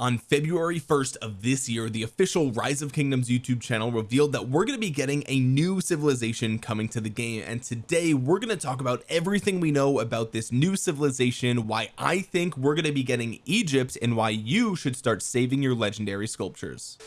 on February 1st of this year the official rise of kingdoms YouTube channel revealed that we're going to be getting a new civilization coming to the game. And today we're going to talk about everything we know about this new civilization why I think we're going to be getting Egypt and why you should start saving your legendary sculptures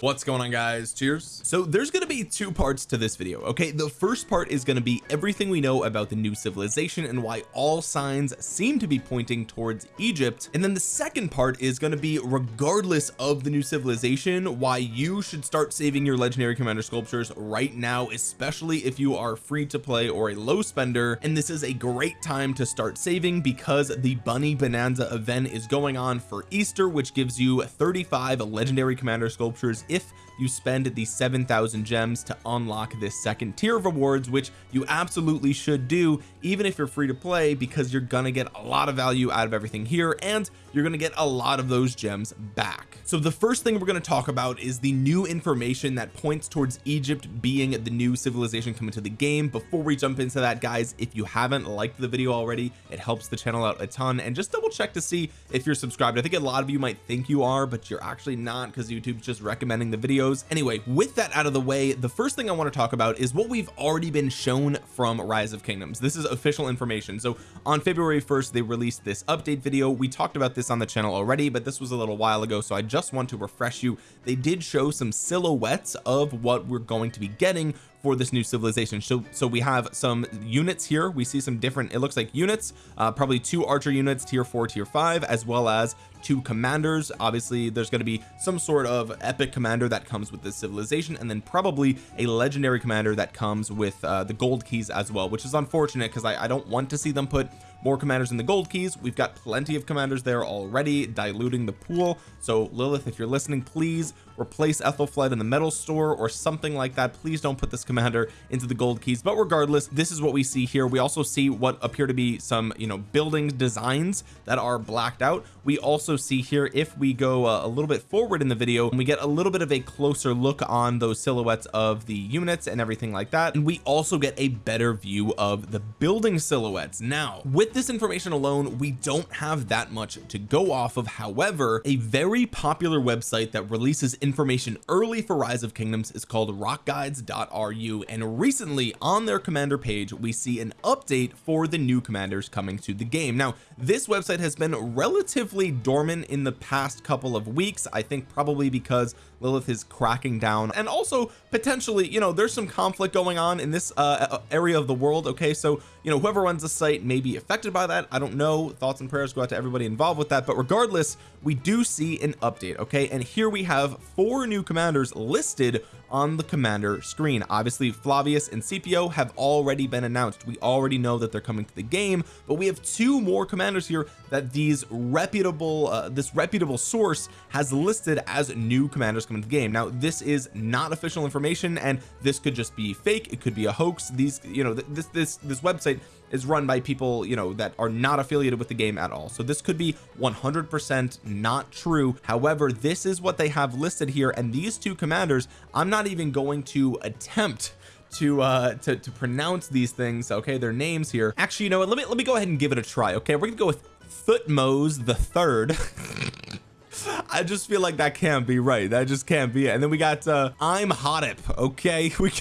what's going on guys? Cheers. So there's going to be two parts to this video okay? The first part is going to be everything we know about the new civilization and why all signs seem to be pointing towards Egypt. And then the second part is going to be regardless of the new civilization why you should start saving your legendary commander sculptures right now especially if you are free to play or a low spender. And this is a great time to start saving because the bunny bonanza event is going on for Easter which gives you 35 legendary commander sculptures if you spend the 7,000 gems to unlock this second tier of rewards which you absolutely should do even if you're free to play because you're gonna get a lot of value out of everything here and you're gonna get a lot of those gems back. So the first thing we're going to talk about is the new information that points towards Egypt being the new civilization coming to the game. Before we jump into that guys if you haven't liked the video already it helps the channel out a ton and just double check to see if you're subscribed. I think a lot of you might think you are but you're actually not because YouTube's just recommending the videos videos. Anyway with that out of the way the first thing I want to talk about is what we've already been shown from rise of kingdoms. This is official information. So on February 1st they released this update video. We talked about this on the channel already but this was a little while ago so I just want to refresh you. They did show some silhouettes of what we're going to be getting for this new civilization. So so we have some units here. We see some different it looks like units uh, probably two archer units tier four tier five as well as two commanders. Obviously there's going to be some sort of epic commander that comes with this civilization and then probably a legendary commander that comes with uh, the gold keys as well which is unfortunate because I, I don't want to see them put more commanders in the gold keys. We've got plenty of commanders there already diluting the pool. So Lilith if you're listening please replace Ethelflaed in the metal store or something like that. Please don't put this commander into the gold keys. But regardless this is what we see here. We also see what appear to be some you know building designs that are blacked out. We also see here if we go uh, a little bit forward in the video and we get a little bit of a closer look on those silhouettes of the units and everything like that. And we also get a better view of the building silhouettes. Now with this information alone we don't have that much to go off of. However a very popular website that releases information early for rise of kingdoms is called rockguides.ru and recently on their commander page we see an update for the new commanders coming to the game. Now this website has been relatively dormant in the past couple of weeks I think probably because Lilith is cracking down. And also potentially you know there's some conflict going on in this uh area of the world okay? So you know whoever runs the site may be affected by that. I don't know. Thoughts and prayers go out to everybody involved with that. But regardless we do see an update okay? And here we have four new commanders listed on the commander screen. Obviously Flavius and Scipio have already been announced. We already know that they're coming to the game but we have two more commanders here that these reputable uh, this reputable source has listed as new commanders coming to the game. Now this is not official information and this could just be fake. It could be a hoax. These you know this this this website is run by people you know that are not affiliated with the game at all. So this could be 100% not true. However this is what they have listed here and these two commanders I'm not even going to attempt to uh to, to pronounce these things okay their names here. Actually you know what? Let me let me go ahead and give it a try okay? We're gonna go with Thutmose the third. I just feel like that can't be right. That just can't be it. And then we got uh I'm Hotep okay? We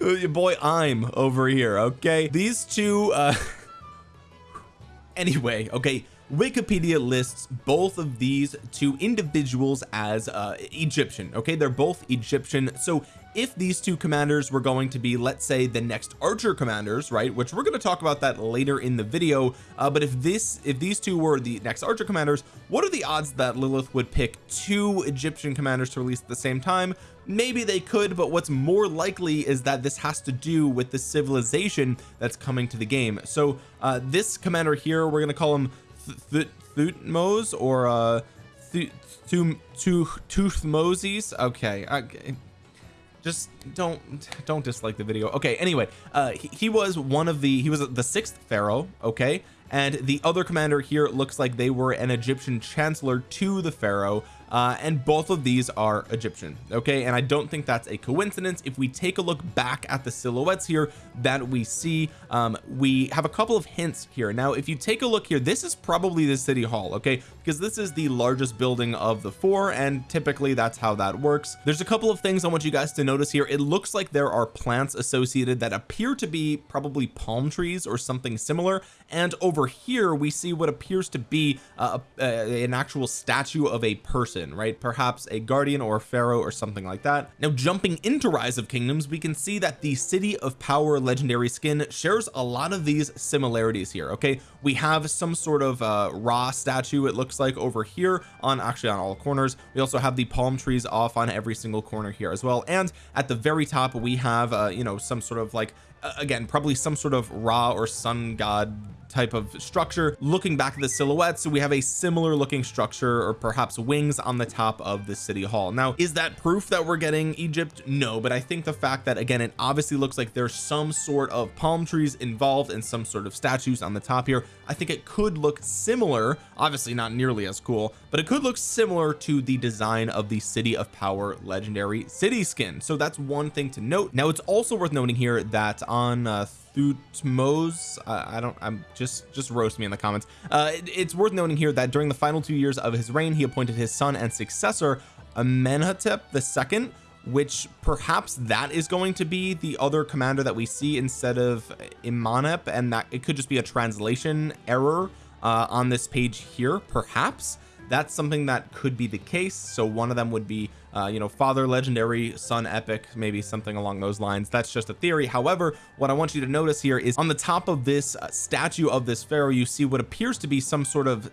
your boy I'm over here okay? These two uh anyway okay Wikipedia lists both of these two individuals as uh Egyptian okay? They're both Egyptian. So if these two commanders were going to be let's say the next archer commanders right which we're going to talk about that later in the video uh, but if this if these two were the next archer commanders what are the odds that Lilith would pick two Egyptian commanders to release at the same time? Maybe they could but what's more likely is that this has to do with the civilization that's coming to the game. So uh this commander here we're going to call him Thutmose or uh Toothmoses okay okay just don't don't dislike the video. Okay anyway uh he, he, was one of the he was the sixth pharaoh okay? And the other commander here looks like they were an Egyptian chancellor to the pharaoh uh, and both of these are Egyptian okay? And I don't think that's a coincidence. If we take a look back at the silhouettes here that we see um, we have a couple of hints here. Now if you take a look here this is probably the city hall okay? Because this is the largest building of the four and typically that's how that works. There's a couple of things I want you guys to notice here. It looks like there are plants associated that appear to be probably palm trees or something similar. And over here we see what appears to be uh, an actual statue of a person right? Perhaps a guardian or a pharaoh or something like that. Now jumping into rise of kingdoms we can see that the city of power legendary skin shares a lot of these similarities here okay? We have some sort of uh Ra statue it looks like over here on actually on all corners. We also have the palm trees off on every single corner here as well. And at the very top we have uh you know some sort of like again probably some sort of Ra or sun god type of structure. Looking back at the silhouette so we have a similar looking structure or perhaps wings on the top of the city hall. Now is that proof that we're getting Egypt? No but I think the fact that again it obviously looks like there's some sort of palm trees involved and some sort of statues on the top here I think it could look similar obviously not nearly as cool but it could look similar to the design of the city of power legendary city skin so that's one thing to note. Now it's also worth noting here that on uh, Thutmose. Uh, I don't I'm just just roast me in the comments. Uh it, it's worth noting here that during the final two years of his reign he appointed his son and successor Amenhotep second which perhaps that is going to be the other commander that we see instead of Imanep and that it could just be a translation error uh, on this page here perhaps that's something that could be the case. So one of them would be uh, you know father legendary son epic maybe something along those lines. That's just a theory. However what I want you to notice here is on the top of this uh, statue of this pharaoh you see what appears to be some sort of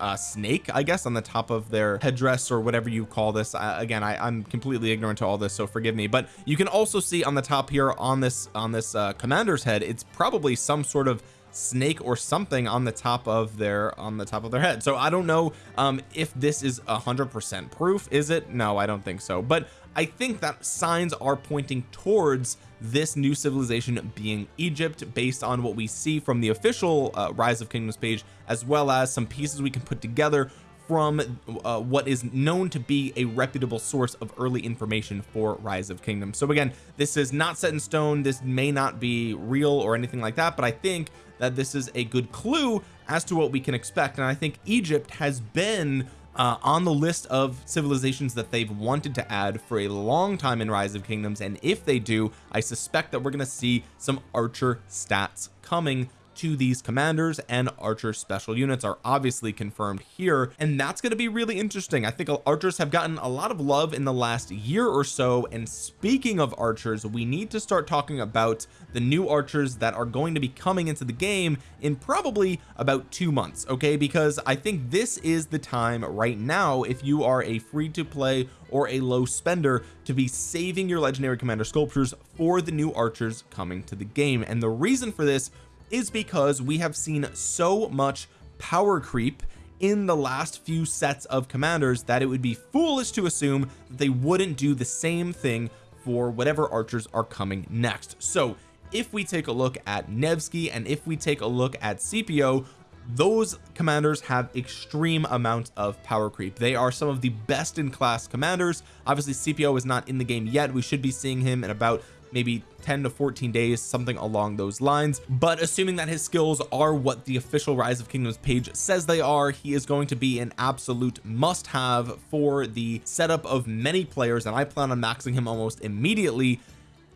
uh, snake I guess on the top of their headdress or whatever you call this. Again I, I'm completely ignorant to all this so forgive me. But you can also see on the top here on this on this uh, commander's head it's probably some sort of snake or something on the top of their on the top of their head. So I don't know um if this is a hundred percent proof. Is it? No I don't think so. But I think that signs are pointing towards this new civilization being Egypt based on what we see from the official uh, rise of kingdoms page as well as some pieces we can put together from uh, what is known to be a reputable source of early information for rise of kingdom so again this is not set in stone. This may not be real or anything like that but I think that this is a good clue as to what we can expect. And I think Egypt has been uh, on the list of civilizations that they've wanted to add for a long time in rise of kingdoms. And if they do I suspect that we're going to see some archer stats coming to these commanders and archer special units are obviously confirmed here and that's going to be really interesting. I think archers have gotten a lot of love in the last year or so and speaking of archers we need to start talking about the new archers that are going to be coming into the game in probably about two months okay? Because I think this is the time right now if you are a free to play or a low spender to be saving your legendary commander sculptures for the new archers coming to the game. And the reason for this is because we have seen so much power creep in the last few sets of commanders that it would be foolish to assume that they wouldn't do the same thing for whatever archers are coming next. So if we take a look at Nevsky and if we take a look at Scipio those commanders have extreme amounts of power creep. They are some of the best in class commanders. Obviously Scipio is not in the game yet. We should be seeing him in about maybe 10 to 14 days something along those lines. But assuming that his skills are what the official rise of kingdoms page says they are he is going to be an absolute must have for the setup of many players and I plan on maxing him almost immediately.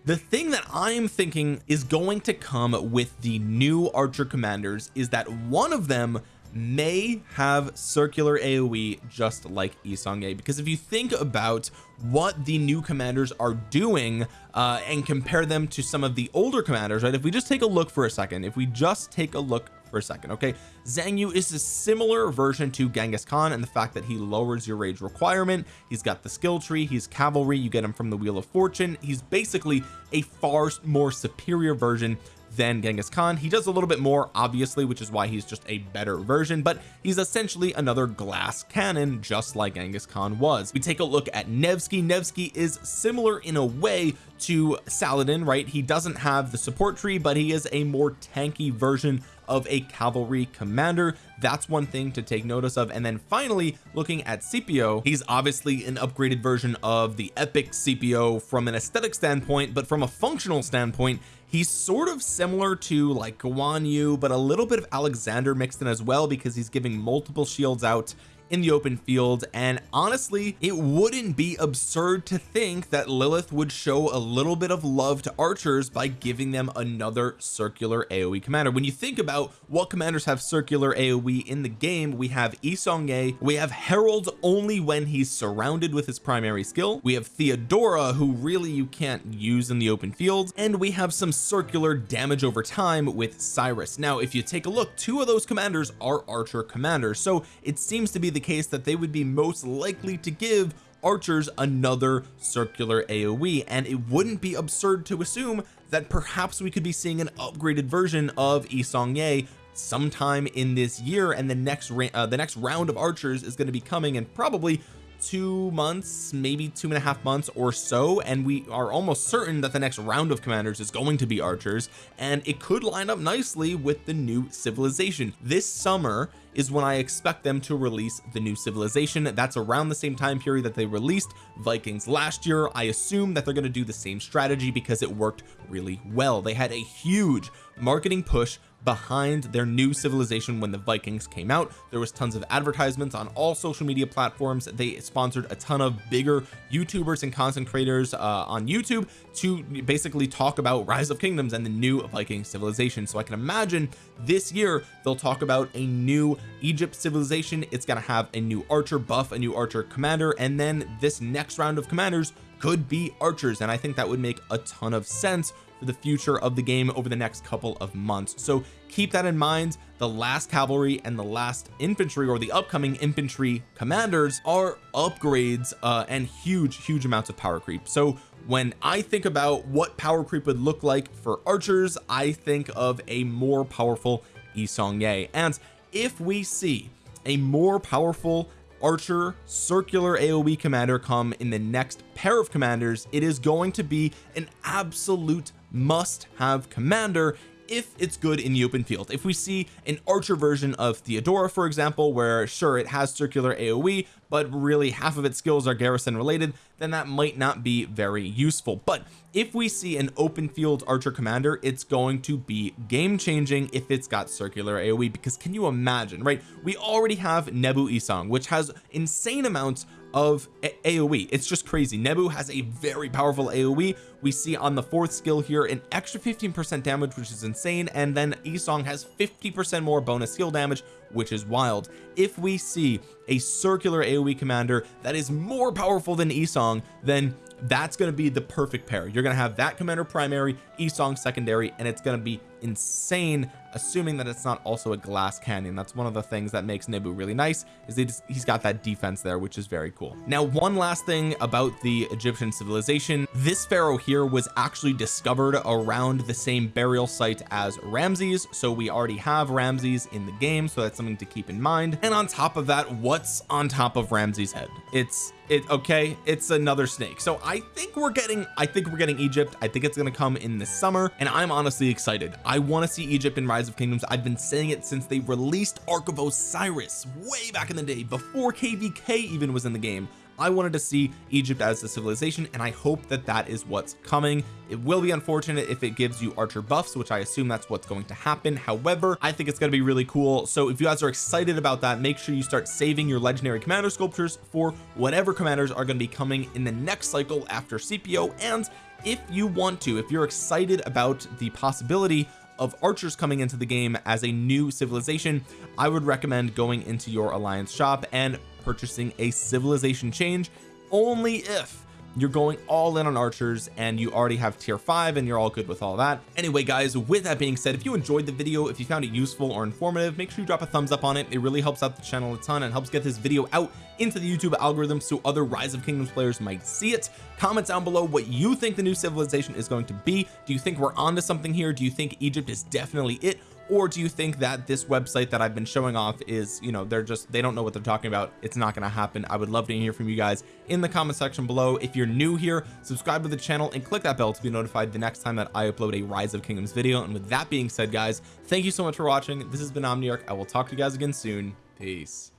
The thing that I'm thinking is going to come with the new archer commanders is that one of them may have circular AoE just like Yi Seong-Gye because if you think about what the new commanders are doing uh, and compare them to some of the older commanders right? If we just take a look for a second if we just take a look for a second okay? Xiang Yu is a similar version to Genghis Khan and the fact that he lowers your rage requirement. He's got the skill tree. He's cavalry. You get him from the wheel of fortune. He's basically a far more superior version than Genghis Khan. He does a little bit more obviously which is why he's just a better version but he's essentially another glass cannon just like Genghis Khan was. We take a look at Nevsky. Nevsky is similar in a way to Saladin right? He doesn't have the support tree but he is a more tanky version of a cavalry commander. That's one thing to take notice of. And then finally looking at Scipio he's obviously an upgraded version of the epic Scipio from an aesthetic standpoint but from a functional standpoint he's sort of similar to like Guan Yu but a little bit of Alexander mixed in as well because he's giving multiple shields out in the open field and honestly it wouldn't be absurd to think that Lilith would show a little bit of love to archers by giving them another circular AoE commander. When you think about what commanders have circular AoE in the game we have Yi Seong-Gye we have Harald only when he's surrounded with his primary skill we have Theodora who really you can't use in the open field and we have some circular damage over time with Cyrus. Now if you take a look two of those commanders are archer commanders so it seems to be the case that they would be most likely to give archers another circular AoE and it wouldn't be absurd to assume that perhaps we could be seeing an upgraded version of Yi Seong-Gye sometime in this year and the next uh, the next round of archers is going to be coming and probably two months maybe two and a half months or so and we are almost certain that the next round of commanders is going to be archers and it could line up nicely with the new civilization. This summer is when I expect them to release the new civilization. That's around the same time period that they released Vikings last year. I assume that they're going to do the same strategy because it worked really well. They had a huge marketing push behind their new civilization when the Vikings came out. There was tons of advertisements on all social media platforms. They sponsored a ton of bigger youtubers and content creators uh, on YouTube to basically talk about rise of kingdoms and the new Viking civilization. So I can imagine this year they'll talk about a new Egypt civilization. It's going to have a new archer buff a new archer commander and then this next round of commanders could be archers. And I think that would make a ton of sense for the future of the game over the next couple of months. So keep that in mind. The last cavalry and the last infantry or the upcoming infantry commanders are upgrades uh, and huge huge amounts of power creep. So when I think about what power creep would look like for archers I think of a more powerful Yi Seong-Gye and if we see a more powerful archer circular AoE commander come in the next pair of commanders it is going to be an absolute must have commander if it's good in the open field. If we see an archer version of Theodora for example where sure it has circular AoE but really half of its skills are garrison related then that might not be very useful. But if we see an open field archer commander it's going to be game changing if it's got circular AoE because can you imagine right? We already have Nebu Isong which has insane amounts of AoE it's just crazy. Nebu has a very powerful AoE we see on the fourth skill here an extra 15 percent damage which is insane and then Isong has 50 percent more bonus skill damage which is wild. If we see a circular AoE commander that is more powerful than Isong then that's going to be the perfect pair. You're going to have that commander primary Isong secondary and it's going to be insane assuming that it's not also a glass cannon. That's one of the things that makes Nebu really nice is just, he's got that defense there which is very cool. Now one last thing about the Egyptian civilization. This pharaoh here was actually discovered around the same burial site as Ramses so we already have Ramses in the game so that's something to keep in mind. And on top of that what's on top of Ramses head? It's it okay it's another snake. So I think we're getting I think we're getting Egypt. I think it's going to come in the summer and I'm honestly excited I want to see Egypt in Rise of Kingdoms. I've been saying it since they released Ark of Osiris way back in the day before KVK even was in the game. I wanted to see Egypt as a civilization and I hope that that is what's coming. It will be unfortunate if it gives you archer buffs which I assume that's what's going to happen. However I think it's going to be really cool. So if you guys are excited about that make sure you start saving your legendary commander sculptures for whatever commanders are going to be coming in the next cycle after Scipio and if you want to if you're excited about the possibility of archers coming into the game as a new civilization I would recommend going into your alliance shop and purchasing a civilization change only if you're going all in on archers and you already have tier 5 and you're all good with all that. Anyway guys with that being said if you enjoyed the video if you found it useful or informative make sure you drop a thumbs up on it. It really helps out the channel a ton and helps get this video out into the YouTube algorithm so other rise of kingdoms players might see it. Comment down below what you think the new civilization is going to be. Do you think we're onto something here? Do you think Egypt is definitely it or do you think that this website that I've been showing off is you know they're just they don't know what they're talking about. It's not going to happen. I would love to hear from you guys in the comment section below. If you're new here subscribe to the channel and click that bell to be notified the next time that I upload a rise of kingdoms video. And with that being said guys thank you so much for watching. This has been Omniarch. I will talk to you guys again soon. Peace